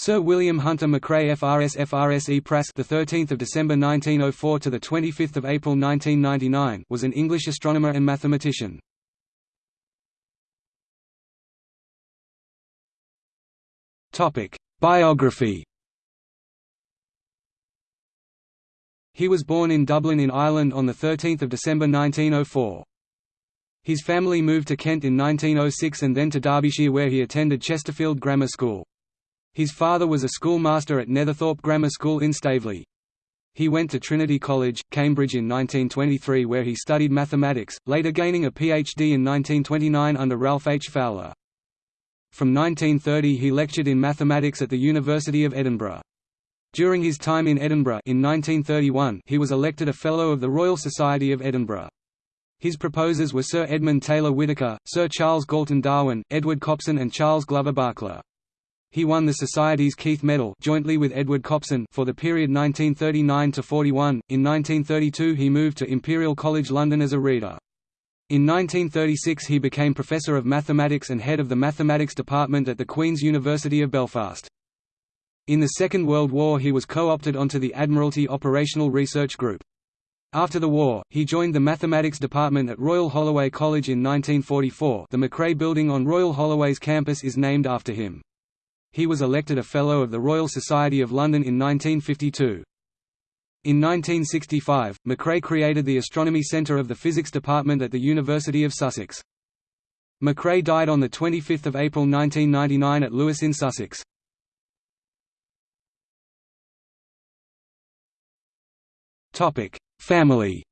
Sir William Hunter McCrea FRS FRSE Prask the 13th of December 1904 to the 25th of April 1999 was an English astronomer and mathematician. Topic: Biography He was born in Dublin in Ireland on 13 December 1904. His family moved to Kent in 1906 and then to Derbyshire where he attended Chesterfield Grammar School. His father was a schoolmaster at Netherthorpe Grammar School in Staveley. He went to Trinity College, Cambridge in 1923 where he studied mathematics, later gaining a PhD in 1929 under Ralph H. Fowler. From 1930 he lectured in mathematics at the University of Edinburgh. During his time in Edinburgh in 1931 he was elected a Fellow of the Royal Society of Edinburgh. His proposers were Sir Edmund Taylor Whittaker, Sir Charles Galton Darwin, Edward Copson and Charles Glover Barkla. He won the Society's Keith Medal jointly with Edward Copson for the period 1939 to 41. In 1932 he moved to Imperial College London as a reader. In 1936 he became Professor of Mathematics and head of the Mathematics Department at the Queen's University of Belfast. In the Second World War he was co-opted onto the Admiralty Operational Research Group. After the war, he joined the Mathematics Department at Royal Holloway College in 1944 the McCrea Building on Royal Holloway's campus is named after him. He was elected a Fellow of the Royal Society of London in 1952. In 1965, McCrea created the Astronomy Centre of the Physics Department at the University of Sussex. McCrea died on 25 April 1999 at Lewes in Sussex. Family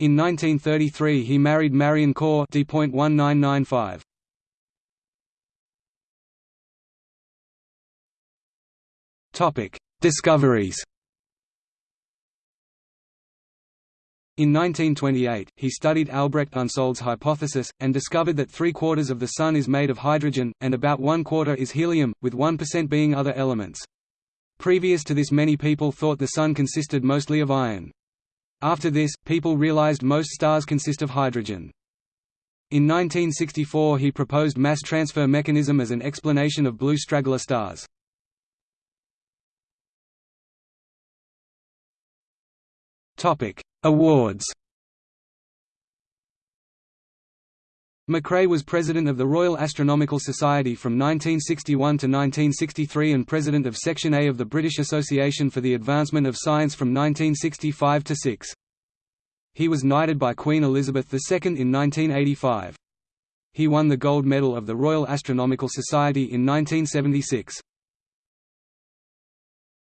In 1933 he married Marion Core D.1995. Topic: Discoveries. In 1928, he studied Albrecht Unsold's hypothesis, and discovered that three-quarters of the Sun is made of hydrogen, and about one-quarter is helium, with 1% being other elements. Previous to this many people thought the Sun consisted mostly of iron. After this, people realized most stars consist of hydrogen. In 1964 he proposed mass transfer mechanism as an explanation of blue straggler stars. Topic: Awards. McCrea was president of the Royal Astronomical Society from 1961 to 1963 and president of Section A of the British Association for the Advancement of Science from 1965 to 6. He was knighted by Queen Elizabeth II in 1985. He won the Gold Medal of the Royal Astronomical Society in 1976.